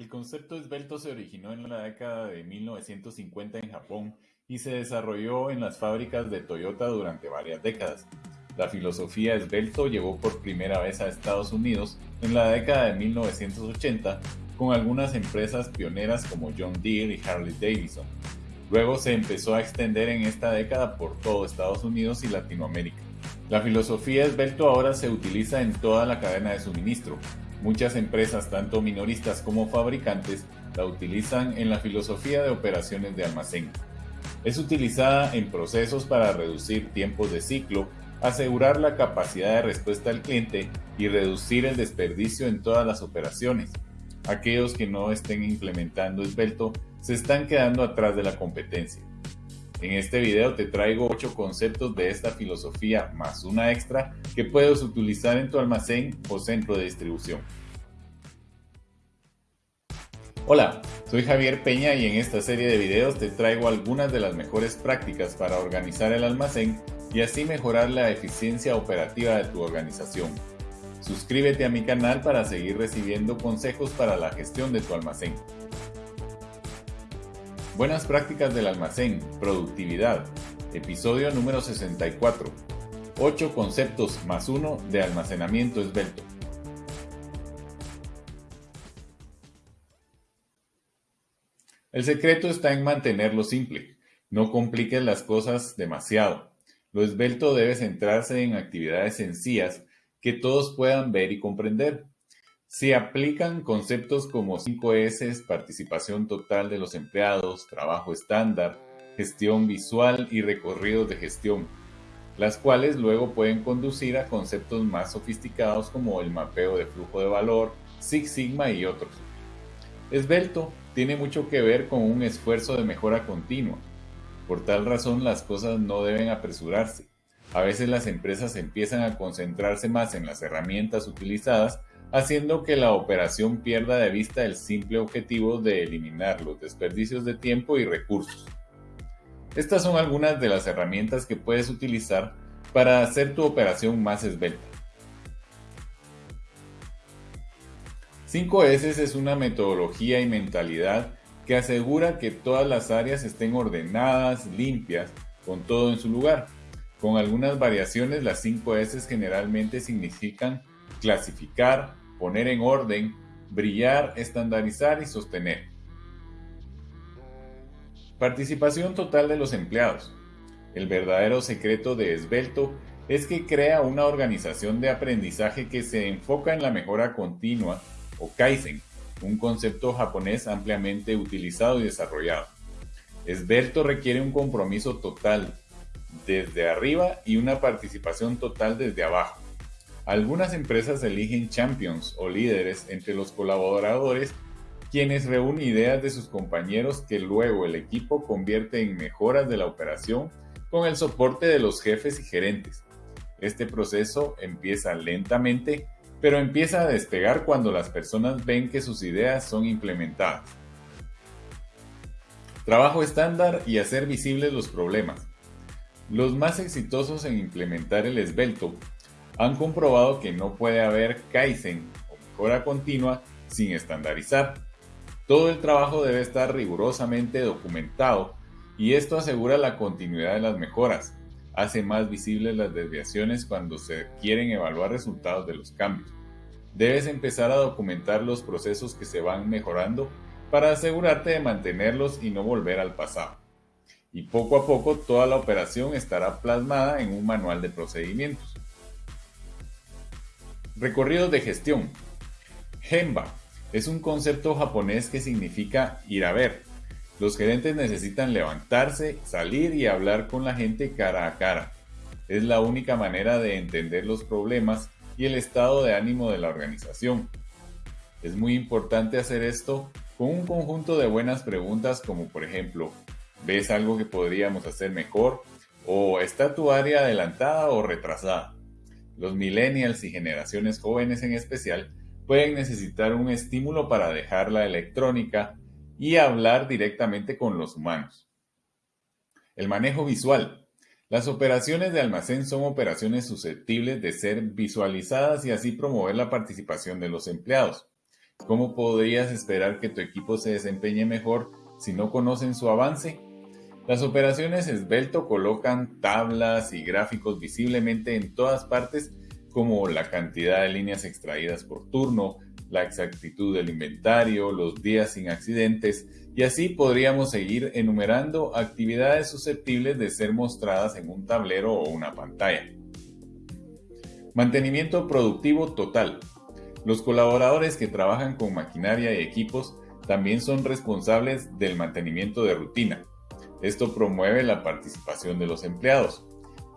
El concepto esbelto se originó en la década de 1950 en Japón y se desarrolló en las fábricas de Toyota durante varias décadas. La filosofía esbelto llegó por primera vez a Estados Unidos en la década de 1980 con algunas empresas pioneras como John Deere y Harley Davidson. Luego se empezó a extender en esta década por todo Estados Unidos y Latinoamérica. La filosofía esbelto ahora se utiliza en toda la cadena de suministro, Muchas empresas, tanto minoristas como fabricantes, la utilizan en la filosofía de operaciones de almacén. Es utilizada en procesos para reducir tiempos de ciclo, asegurar la capacidad de respuesta al cliente y reducir el desperdicio en todas las operaciones. Aquellos que no estén implementando esbelto se están quedando atrás de la competencia. En este video te traigo 8 conceptos de esta filosofía más una extra que puedes utilizar en tu almacén o centro de distribución. Hola, soy Javier Peña y en esta serie de videos te traigo algunas de las mejores prácticas para organizar el almacén y así mejorar la eficiencia operativa de tu organización. Suscríbete a mi canal para seguir recibiendo consejos para la gestión de tu almacén. Buenas prácticas del almacén, productividad. Episodio número 64. 8 conceptos más 1 de almacenamiento esbelto. El secreto está en mantenerlo simple. No compliques las cosas demasiado. Lo esbelto debe centrarse en actividades sencillas que todos puedan ver y comprender. Se aplican conceptos como 5S, participación total de los empleados, trabajo estándar, gestión visual y recorridos de gestión, las cuales luego pueden conducir a conceptos más sofisticados como el mapeo de flujo de valor, Six Sigma y otros. Esbelto tiene mucho que ver con un esfuerzo de mejora continua. Por tal razón las cosas no deben apresurarse. A veces las empresas empiezan a concentrarse más en las herramientas utilizadas haciendo que la operación pierda de vista el simple objetivo de eliminar los desperdicios de tiempo y recursos. Estas son algunas de las herramientas que puedes utilizar para hacer tu operación más esbelta. 5S es una metodología y mentalidad que asegura que todas las áreas estén ordenadas, limpias, con todo en su lugar. Con algunas variaciones, las 5S generalmente significan clasificar, poner en orden, brillar, estandarizar y sostener. Participación total de los empleados. El verdadero secreto de Esbelto es que crea una organización de aprendizaje que se enfoca en la mejora continua o Kaizen, un concepto japonés ampliamente utilizado y desarrollado. Esbelto requiere un compromiso total desde arriba y una participación total desde abajo. Algunas empresas eligen champions o líderes entre los colaboradores quienes reúnen ideas de sus compañeros que luego el equipo convierte en mejoras de la operación con el soporte de los jefes y gerentes. Este proceso empieza lentamente, pero empieza a despegar cuando las personas ven que sus ideas son implementadas. Trabajo estándar y hacer visibles los problemas. Los más exitosos en implementar el esbelto han comprobado que no puede haber Kaizen o mejora continua sin estandarizar. Todo el trabajo debe estar rigurosamente documentado y esto asegura la continuidad de las mejoras, hace más visibles las desviaciones cuando se quieren evaluar resultados de los cambios. Debes empezar a documentar los procesos que se van mejorando para asegurarte de mantenerlos y no volver al pasado. Y poco a poco toda la operación estará plasmada en un manual de procedimientos. Recorridos de gestión. Gemba es un concepto japonés que significa ir a ver. Los gerentes necesitan levantarse, salir y hablar con la gente cara a cara. Es la única manera de entender los problemas y el estado de ánimo de la organización. Es muy importante hacer esto con un conjunto de buenas preguntas como por ejemplo, ¿ves algo que podríamos hacer mejor? ¿O está tu área adelantada o retrasada? Los millennials y generaciones jóvenes en especial pueden necesitar un estímulo para dejar la electrónica y hablar directamente con los humanos. El manejo visual. Las operaciones de almacén son operaciones susceptibles de ser visualizadas y así promover la participación de los empleados. ¿Cómo podrías esperar que tu equipo se desempeñe mejor si no conocen su avance? Las operaciones esbelto colocan tablas y gráficos visiblemente en todas partes como la cantidad de líneas extraídas por turno, la exactitud del inventario, los días sin accidentes y así podríamos seguir enumerando actividades susceptibles de ser mostradas en un tablero o una pantalla. Mantenimiento productivo total. Los colaboradores que trabajan con maquinaria y equipos también son responsables del mantenimiento de rutina. Esto promueve la participación de los empleados.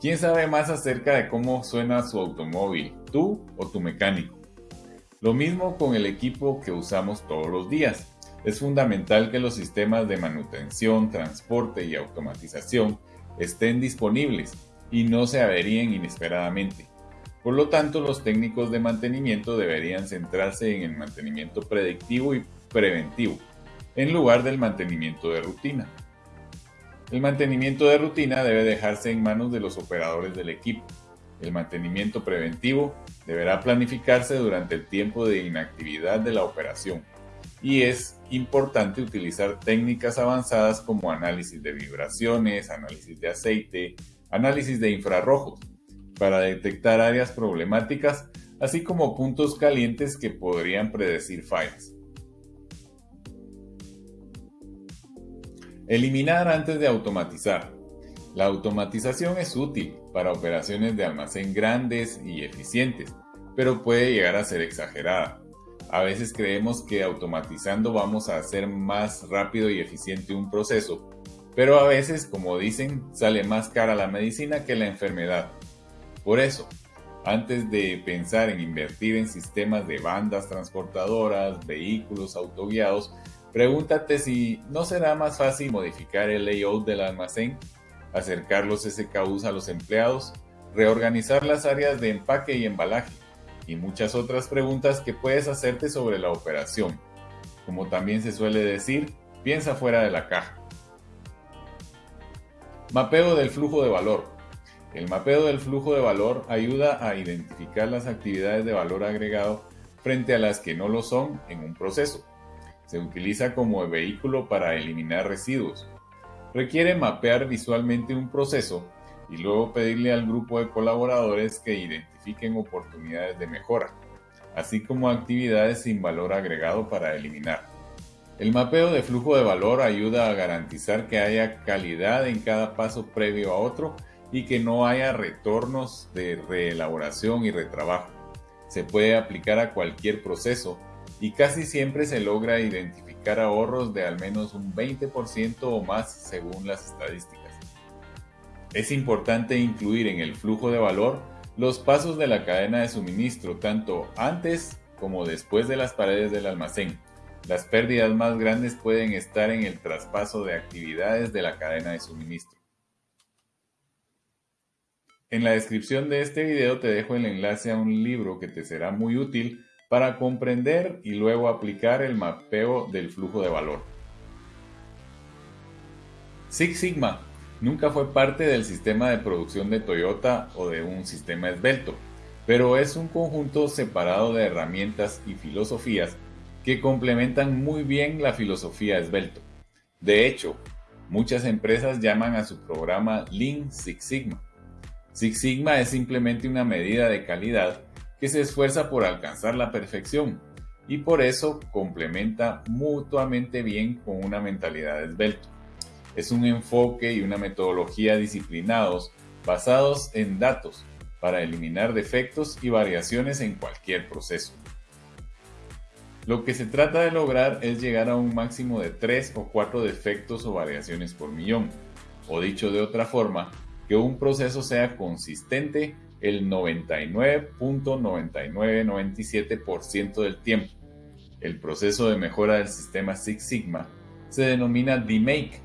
¿Quién sabe más acerca de cómo suena su automóvil, tú o tu mecánico? Lo mismo con el equipo que usamos todos los días. Es fundamental que los sistemas de manutención, transporte y automatización estén disponibles y no se averíen inesperadamente. Por lo tanto, los técnicos de mantenimiento deberían centrarse en el mantenimiento predictivo y preventivo, en lugar del mantenimiento de rutina. El mantenimiento de rutina debe dejarse en manos de los operadores del equipo. El mantenimiento preventivo deberá planificarse durante el tiempo de inactividad de la operación y es importante utilizar técnicas avanzadas como análisis de vibraciones, análisis de aceite, análisis de infrarrojos para detectar áreas problemáticas así como puntos calientes que podrían predecir fallas. Eliminar antes de automatizar. La automatización es útil para operaciones de almacén grandes y eficientes, pero puede llegar a ser exagerada. A veces creemos que automatizando vamos a hacer más rápido y eficiente un proceso, pero a veces, como dicen, sale más cara la medicina que la enfermedad. Por eso, antes de pensar en invertir en sistemas de bandas transportadoras, vehículos autoguiados, Pregúntate si no será más fácil modificar el layout del almacén, acercar los SKUs a los empleados, reorganizar las áreas de empaque y embalaje, y muchas otras preguntas que puedes hacerte sobre la operación. Como también se suele decir, piensa fuera de la caja. Mapeo del flujo de valor. El mapeo del flujo de valor ayuda a identificar las actividades de valor agregado frente a las que no lo son en un proceso. Se utiliza como vehículo para eliminar residuos. Requiere mapear visualmente un proceso y luego pedirle al grupo de colaboradores que identifiquen oportunidades de mejora, así como actividades sin valor agregado para eliminar. El mapeo de flujo de valor ayuda a garantizar que haya calidad en cada paso previo a otro y que no haya retornos de reelaboración y retrabajo. Se puede aplicar a cualquier proceso y casi siempre se logra identificar ahorros de al menos un 20% o más según las estadísticas. Es importante incluir en el flujo de valor los pasos de la cadena de suministro tanto antes como después de las paredes del almacén. Las pérdidas más grandes pueden estar en el traspaso de actividades de la cadena de suministro. En la descripción de este video te dejo el enlace a un libro que te será muy útil para comprender y luego aplicar el mapeo del flujo de valor. Six Sigma nunca fue parte del sistema de producción de Toyota o de un sistema esbelto, pero es un conjunto separado de herramientas y filosofías que complementan muy bien la filosofía esbelto. De hecho, muchas empresas llaman a su programa Lean Six Sigma. Six Sigma es simplemente una medida de calidad que se esfuerza por alcanzar la perfección y por eso complementa mutuamente bien con una mentalidad esbelto. Es un enfoque y una metodología disciplinados basados en datos para eliminar defectos y variaciones en cualquier proceso. Lo que se trata de lograr es llegar a un máximo de 3 o 4 defectos o variaciones por millón, o dicho de otra forma, que un proceso sea consistente el 99.9997% del tiempo. El proceso de mejora del sistema Six Sigma se denomina D-Make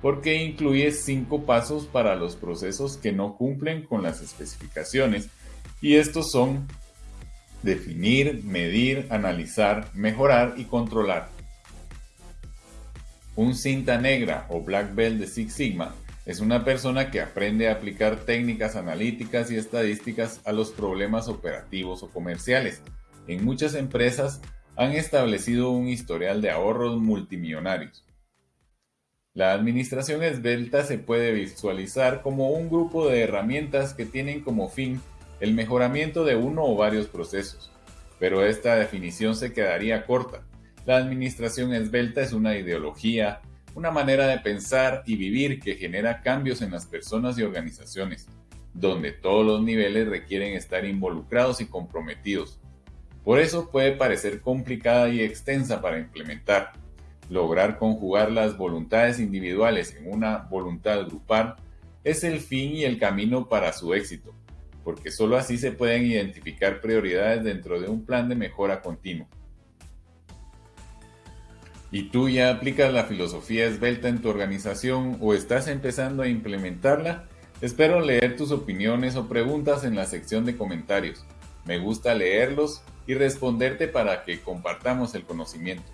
porque incluye cinco pasos para los procesos que no cumplen con las especificaciones y estos son definir, medir, analizar, mejorar y controlar. Un cinta negra o black belt de Six Sigma es una persona que aprende a aplicar técnicas analíticas y estadísticas a los problemas operativos o comerciales. En muchas empresas han establecido un historial de ahorros multimillonarios. La administración esbelta se puede visualizar como un grupo de herramientas que tienen como fin el mejoramiento de uno o varios procesos, pero esta definición se quedaría corta. La administración esbelta es una ideología, una manera de pensar y vivir que genera cambios en las personas y organizaciones, donde todos los niveles requieren estar involucrados y comprometidos. Por eso puede parecer complicada y extensa para implementar. Lograr conjugar las voluntades individuales en una voluntad grupal es el fin y el camino para su éxito, porque sólo así se pueden identificar prioridades dentro de un plan de mejora continuo. ¿Y tú ya aplicas la filosofía esbelta en tu organización o estás empezando a implementarla? Espero leer tus opiniones o preguntas en la sección de comentarios. Me gusta leerlos y responderte para que compartamos el conocimiento.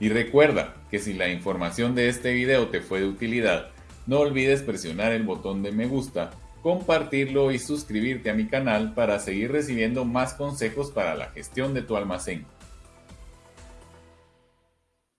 Y recuerda que si la información de este video te fue de utilidad, no olvides presionar el botón de me gusta, compartirlo y suscribirte a mi canal para seguir recibiendo más consejos para la gestión de tu almacén.